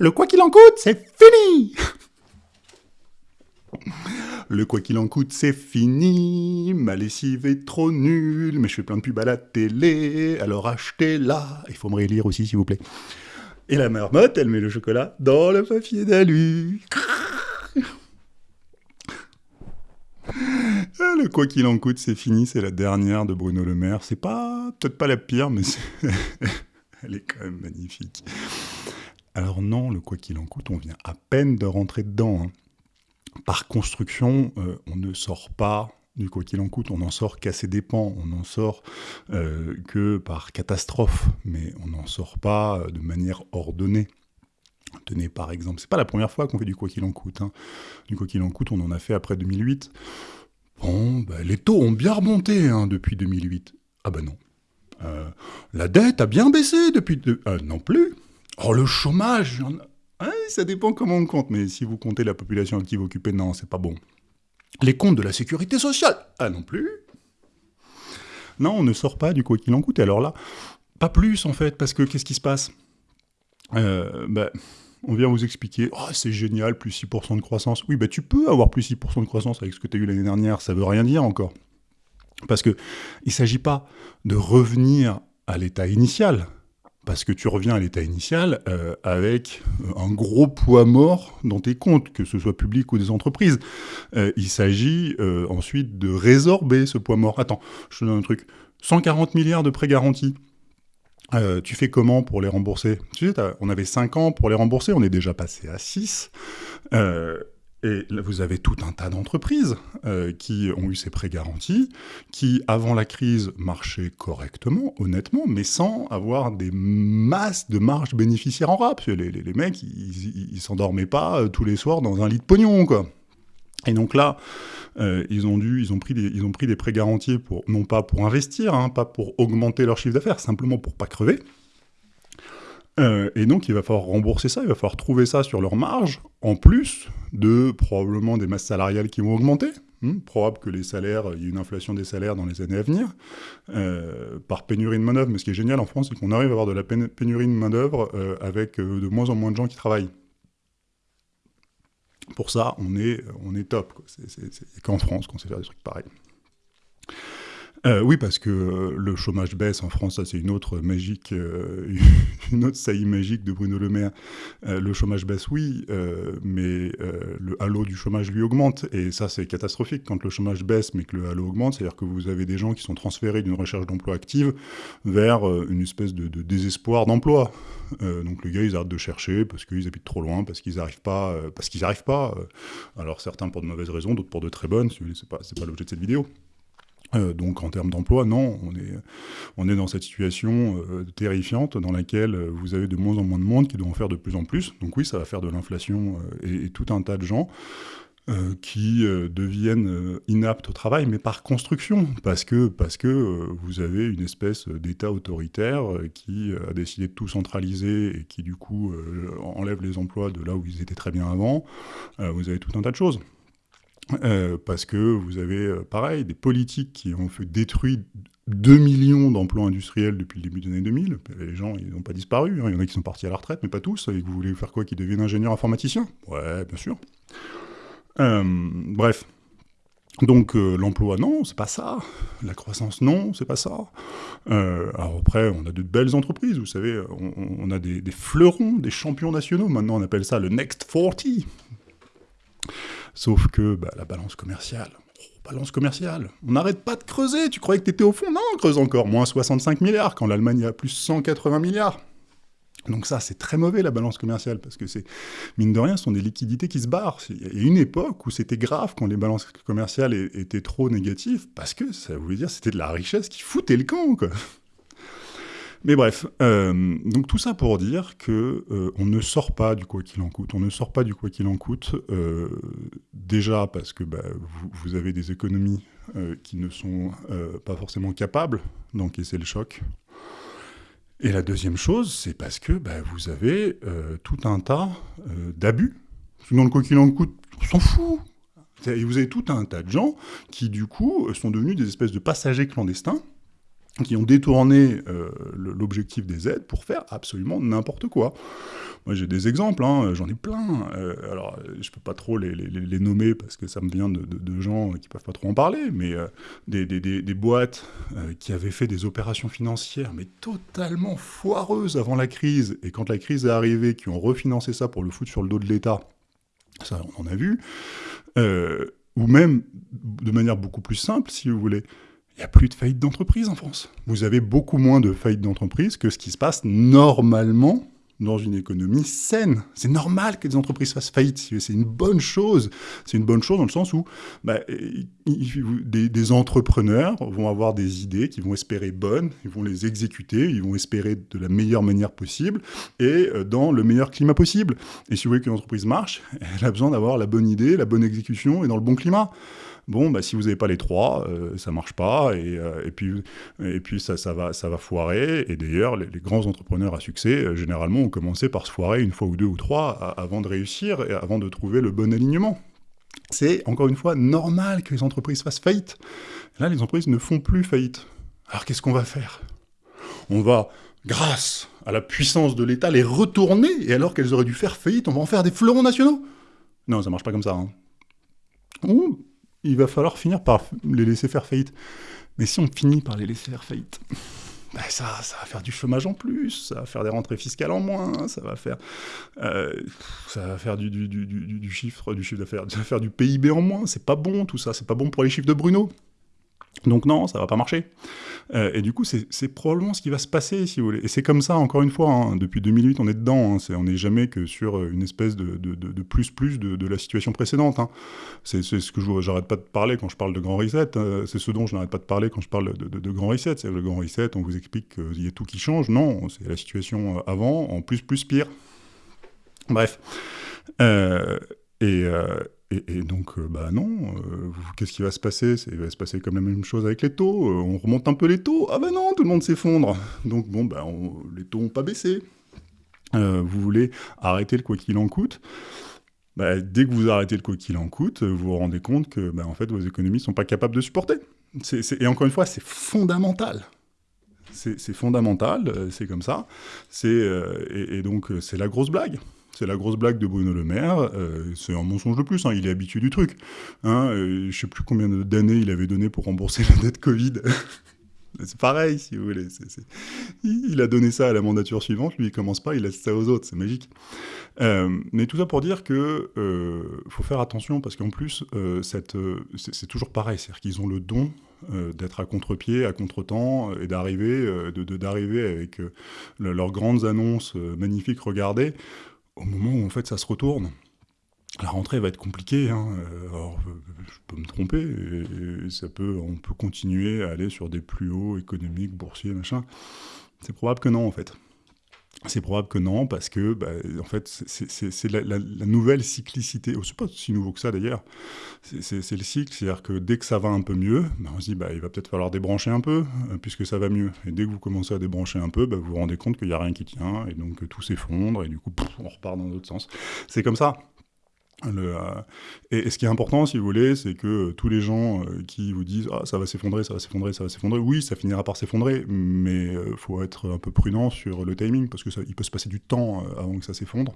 Le quoi qu'il en coûte, c'est fini Le quoi qu'il en coûte, c'est fini. Ma lessive est trop nulle, mais je fais plein de pubs à la télé, alors achetez-la. Il faut me relire aussi, s'il vous plaît. Et la marmotte, elle met le chocolat dans le papier d'alu. Le quoi qu'il en coûte, c'est fini, c'est la dernière de Bruno Le Maire. C'est pas, peut-être pas la pire, mais elle est quand même magnifique. Alors non, le quoi qu'il en coûte, on vient à peine de rentrer dedans. Hein. Par construction, euh, on ne sort pas du quoi qu'il en coûte, on n'en sort qu'à ses dépens, on n'en sort euh, que par catastrophe, mais on n'en sort pas euh, de manière ordonnée. Tenez par exemple, c'est pas la première fois qu'on fait du quoi qu'il en coûte. Hein. Du quoi qu'il en coûte, on en a fait après 2008. Bon, bah, les taux ont bien remonté hein, depuis 2008. Ah ben non. Euh, la dette a bien baissé depuis... non plus. Oh, le chômage Ça dépend comment on compte, mais si vous comptez la population active occupée, non, c'est pas bon. Les comptes de la sécurité sociale Ah non plus Non, on ne sort pas du quoi qu'il en coûte. alors là, pas plus en fait, parce que qu'est-ce qui se passe? Euh, bah, On vient vous expliquer, oh, c'est génial, plus 6% de croissance. Oui, bah, tu peux avoir plus 6% de croissance avec ce que tu as eu l'année dernière, ça veut rien dire encore. Parce qu'il ne s'agit pas de revenir à l'état initial, parce que tu reviens à l'état initial euh, avec euh, un gros poids mort dans tes comptes, que ce soit public ou des entreprises. Euh, il s'agit ensuite de résorber ce poids mort. Attends, je te donne un truc. 140 milliards de prêts garantis. tu fais comment pour les rembourser? Tu sais, on avait 5 ans pour les rembourser, on est déjà passé à 6. Et vous avez tout un tas d'entreprises euh, qui ont eu ces prêts garantis, qui, avant la crise, marchaient correctement, honnêtement, mais sans avoir des masses de marge bénéficiaires en rap. Les, les, mecs, ils, s'endormaient pas euh, tous les soirs dans un lit de pognon, quoi. Et donc là, euh, ils ont dû, ils ont pris des, ils ont pris des prêts garantis pour, non pas pour investir, hein, pas pour augmenter leur chiffre d'affaires, simplement pour pas crever. Euh, et donc, il va falloir rembourser ça, il va falloir trouver ça sur leur marge, en plus de probablement des masses salariales qui vont augmenter. Hmm, probable que les salaires, il y ait une inflation des salaires dans les années à venir, euh, par pénurie de main-d'œuvre. Mais ce qui est génial en France, c'est qu'on arrive à avoir de la pénurie de main-d'œuvre euh, avec de moins en moins de gens qui travaillent. Pour ça, on est, on est top. C'est qu'en France qu'on sait faire des trucs pareils. Euh, oui, parce que euh, le chômage baisse en France, ça c'est une autre magique, euh, une autre saillie magique de Bruno Le Maire. le chômage baisse, oui, mais le halo du chômage lui augmente, et ça c'est catastrophique quand le chômage baisse mais que le halo augmente, c'est-à-dire que vous avez des gens qui sont transférés d'une recherche d'emploi active vers une espèce de, désespoir d'emploi. donc les gars, ils arrêtent de chercher parce qu'ils habitent trop loin, parce qu'ils n'arrivent pas, parce qu'ils n'arrivent pas. alors certains pour de mauvaises raisons, d'autres pour de très bonnes. C'est pas, pas l'objet de cette vidéo. Euh, donc en termes d'emploi, non, on est, on est dans cette situation euh, terrifiante dans laquelle euh, vous avez de moins en moins de monde qui doit en faire de plus en plus. Donc oui, ça va faire de l'inflation et, tout un tas de gens qui deviennent inaptes au travail, mais par construction, parce que, parce que vous avez une espèce d'État autoritaire qui a décidé de tout centraliser et qui du coup enlève les emplois de là où ils étaient très bien avant. vous avez tout un tas de choses. Euh, parce que vous avez, euh, pareil, des politiques qui ont fait détruire 2 millions d'emplois industriels depuis le début des années 2000. Les gens, ils n'ont pas disparu. Hein. Il y en a qui sont partis à la retraite, mais pas tous. Et vous voulez faire quoi Qu'ils deviennent ingénieurs informaticiens? Ouais, bien sûr. Euh, bref. Donc l'emploi, non, c'est pas ça. La croissance, non, c'est pas ça. alors après, on a de belles entreprises, vous savez, on, a des, des, fleurons, des champions nationaux. Maintenant, on appelle ça le Next 40. Sauf que bah, la balance commerciale, oh, balance commerciale, on n'arrête pas de creuser, tu croyais que tu étais au fond? Non, on creuse encore, moins 65 milliards, quand l'Allemagne a plus 180 milliards. Donc ça, c'est très mauvais, la balance commerciale, parce que c'est, mine de rien, ce sont des liquidités qui se barrent. Il y a une époque où c'était grave quand les balances commerciales étaient trop négatives, parce que ça voulait dire c'était de la richesse qui foutait le camp, quoi. Mais bref, euh, donc tout ça pour dire que euh, on ne sort pas du quoi qu'il en coûte. On ne sort pas du quoi qu'il en coûte, euh, déjà parce que bah, vous, avez des économies qui ne sont pas forcément capables d'encaisser le choc. Et la deuxième chose, c'est parce que bah, vous avez tout un tas d'abus. Dans le quoi qu'il en coûte, on s'en fout. Et vous avez tout un tas de gens qui, du coup, sont devenus des espèces de passagers clandestins qui ont détourné euh, l'objectif des aides pour faire absolument n'importe quoi. Moi, j'ai des exemples, hein, j'en ai plein. Euh, alors, je peux pas trop les, nommer parce que ça me vient de, gens qui peuvent pas trop en parler, mais euh, des, des, boîtes qui avaient fait des opérations financières, mais totalement foireuses avant la crise, et quand la crise est arrivée, qui ont refinancé ça pour le foutre sur le dos de l'État, ça, on en a vu, ou même de manière beaucoup plus simple, si vous voulez, il n'y a plus de faillite d'entreprise en France. Vous avez beaucoup moins de faillites d'entreprise que ce qui se passe normalement dans une économie saine. C'est normal que des entreprises fassent faillite. C'est une bonne chose. C'est une bonne chose dans le sens où bah, des, des, entrepreneurs vont avoir des idées qui vont espérer bonnes, ils vont les exécuter, ils vont espérer de la meilleure manière possible et euh, dans le meilleur climat possible. Et si vous voulez qu'une entreprise marche, elle a besoin d'avoir la bonne idée, la bonne exécution et dans le bon climat. Bon, bah, si vous n'avez pas les trois, euh, ça marche pas, et, euh, et puis, et puis ça, va, ça va foirer. Et d'ailleurs, les, grands entrepreneurs à succès, euh, généralement, ont commencé par se foirer une fois ou deux ou trois avant de réussir et avant de trouver le bon alignement. C'est, encore une fois, normal que les entreprises fassent faillite. Là, les entreprises ne font plus faillite. Alors qu'est-ce qu'on va faire? On va, grâce à la puissance de l'État, les retourner, et alors qu'elles auraient dû faire faillite, on va en faire des fleurons nationaux? Non, ça marche pas comme ça. Hein il va falloir finir par les laisser faire faillite. Mais si on finit par les laisser faire faillite, ben ça, ça va faire du chômage en plus, ça va faire des rentrées fiscales en moins, ça va faire, euh, ça va faire du, du, du, du, chiffre, du chiffre d'affaires, ça va faire du PIB en moins. C'est pas bon tout ça, c'est pas bon pour les chiffres de Bruno. Donc non, ça va pas marcher. Euh, et du coup, c'est probablement ce qui va se passer, si vous voulez. Et c'est comme ça, encore une fois, hein, depuis 2008, on est dedans. Hein. on n'est jamais que sur euh, une espèce de, plus-plus de, la situation précédente. Hein. C'est ce que je n'arrête pas de parler quand je parle de Grand Reset. c'est ce dont je n'arrête pas de parler quand je parle de, Grand Reset. C'est le Grand Reset, on vous explique qu'il y a tout qui change. Non, c'est la situation euh, avant, en plus, plus, pire. Bref. et, et, donc, euh, bah non, euh, qu'est-ce qui va se passer? Il va se passer comme la même chose avec les taux. Euh, on remonte un peu les taux? Ah bah non, tout le monde s'effondre. Donc bon, bah, les taux n'ont pas baissé. vous voulez arrêter le quoi qu'il en coûte? Bah, dès que vous arrêtez le quoi qu'il en coûte, vous vous rendez compte que bah, en fait, vos économies ne sont pas capables de supporter. et encore une fois, c'est fondamental. C'est fondamental, c'est comme ça. et, donc, c'est la grosse blague. C'est la grosse blague de Bruno Le Maire. Euh, c'est un mensonge de plus. Hein, il est habitué du truc. Hein, euh, je sais plus combien d'années il avait donné pour rembourser la dette Covid. c'est pareil, si vous voulez. Il a donné ça à la mandature suivante. Lui, il commence pas, il laisse ça aux autres. C'est magique. Euh, mais tout ça pour dire que faut faire attention parce qu'en plus, c'est toujours pareil. C'est-à-dire qu'ils ont le don d'être à contre-pied, à contre-temps, et d'arriver d'arriver avec leurs grandes annonces magnifiques, regardez, au moment où en fait ça se retourne, la rentrée va être compliquée. Hein. Euh, alors, je peux me tromper, ça peut, on peut continuer à aller sur des plus hauts économiques, boursiers, machin. C'est probable que non, en fait. C'est probable que non, parce que, bah, en fait, c'est la, nouvelle cyclicité. Oh, c'est pas si nouveau que ça, d'ailleurs. C'est le cycle, c'est-à-dire que dès que ça va un peu mieux, bah, on se dit, bah, il va peut-être falloir débrancher un peu, euh, puisque ça va mieux. Et dès que vous commencez à débrancher un peu, bah, vous vous rendez compte qu'il n'y a rien qui tient, et donc tout s'effondre, et du coup, on repart dans l'autre sens. C'est comme ça. Euh, et, ce qui est important, si vous voulez, c'est que euh, tous les gens euh, qui vous disent ah, ça va s'effondrer, ça va s'effondrer, ça va s'effondrer, oui, ça finira par s'effondrer, mais il faut être un peu prudent sur le timing, parce qu'il peut se passer du temps avant que ça s'effondre.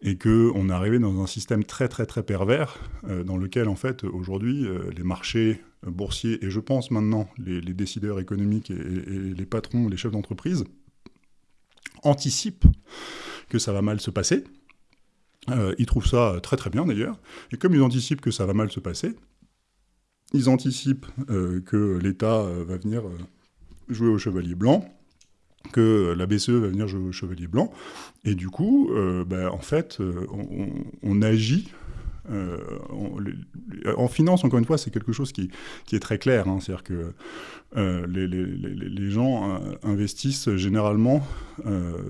et qu'on est arrivé dans un système très très très pervers, dans lequel en fait aujourd'hui les marchés boursiers, et je pense maintenant les, décideurs économiques et les patrons, les chefs d'entreprise, anticipent que ça va mal se passer, euh, ils trouvent ça très très bien d'ailleurs. Et comme ils anticipent que ça va mal se passer, ils anticipent euh, que l'État euh, va venir jouer au chevalier blanc, que la BCE va venir jouer au chevalier blanc, et du coup, ben, en fait, on, agit euh, en finance, encore une fois, c'est quelque chose qui, est très clair. Hein. C'est-à-dire que euh, les, gens euh, investissent généralement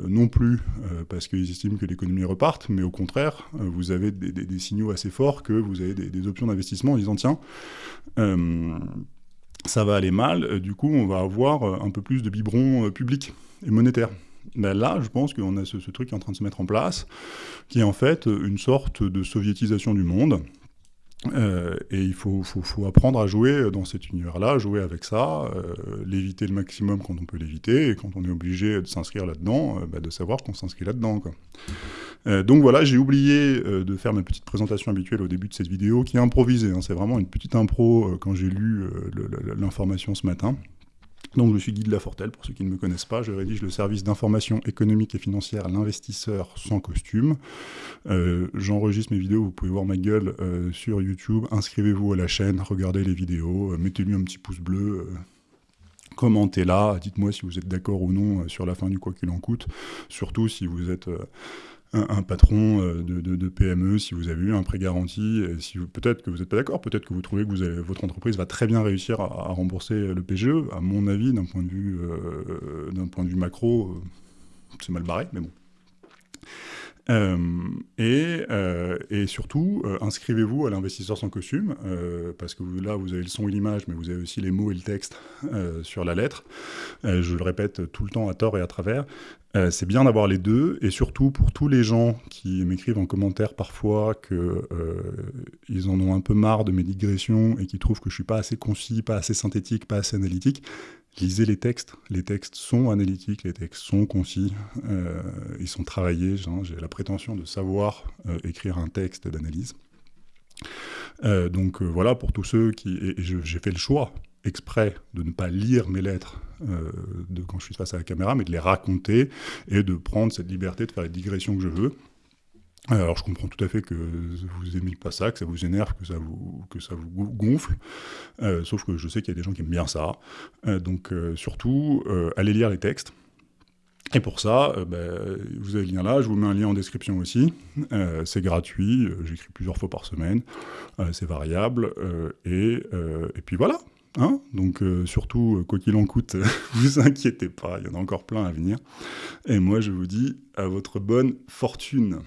non plus parce qu'ils estiment que l'économie reparte, mais au contraire, vous avez des, signaux assez forts que vous avez des, options d'investissement en disant tiens, ça va aller mal, du coup on va avoir un peu plus de biberons publics et monétaires. Ben là, je pense qu'on a ce, truc qui est en train de se mettre en place, qui est en fait une sorte de soviétisation du monde, et il faut, apprendre à jouer dans cet univers-là, jouer avec ça, l'éviter le maximum quand on peut l'éviter, et quand on est obligé de s'inscrire là-dedans, bah, de savoir qu'on s'inscrit là-dedans. donc voilà, j'ai oublié de faire ma petite présentation habituelle au début de cette vidéo, qui est improvisée. Hein. c'est vraiment une petite impro quand j'ai lu l'information ce matin. Donc je suis Guy de Lafortelle, pour ceux qui ne me connaissent pas, je rédige le service d'information économique et financière à l'investisseur sans costume. Euh, j'enregistre mes vidéos, vous pouvez voir ma gueule euh, sur YouTube, inscrivez-vous à la chaîne, regardez les vidéos, euh, mettez-lui un petit pouce bleu, commentez là, dites-moi si vous êtes d'accord ou non sur la fin du quoi qu'il en coûte, surtout si vous êtes un, patron euh, de, PME, si vous avez eu un prêt garanti, si peut-être que vous n'êtes pas d'accord, peut-être que vous trouvez que vous votre entreprise va très bien réussir à, rembourser le PGE. À mon avis, d'un point de vue, euh, d'un point de vue macro, euh, c'est mal barré, mais bon. Et, et, surtout, inscrivez-vous à l'investisseur sans costume, parce que là, vous avez le son et l'image, mais vous avez aussi les mots et le texte sur la lettre. je le répète tout le temps à tort et à travers. Euh, c'est bien d'avoir les deux, et surtout pour tous les gens qui m'écrivent en commentaire parfois qu'ils euh, en ont un peu marre de mes digressions et qui trouvent que je suis pas assez concis, pas assez synthétique, pas assez analytique, lisez les textes. Les textes sont analytiques, les textes sont concis, euh, ils sont travaillés. J'ai la prétention de savoir écrire un texte d'analyse. donc voilà, pour tous ceux qui... Et, j'ai fait le choix exprès de ne pas lire mes lettres euh, de quand je suis face à la caméra, mais de les raconter et de prendre cette liberté de faire les digressions que je veux. Alors je comprends tout à fait que vous aimez pas ça, que ça vous énerve, que ça vous, que ça vous gonfle, euh, sauf que je sais qu'il y a des gens qui aiment bien ça. Euh, donc surtout, allez lire les textes. Et pour ça, ben, vous avez le lien là, je vous mets un lien en description aussi. c'est gratuit, j'écris plusieurs fois par semaine, c'est variable, et, puis voilà. Hein Donc euh, surtout, euh, quoi qu'il en coûte, vous inquiétez pas, il y en a encore plein à venir. Et moi je vous dis à votre bonne fortune.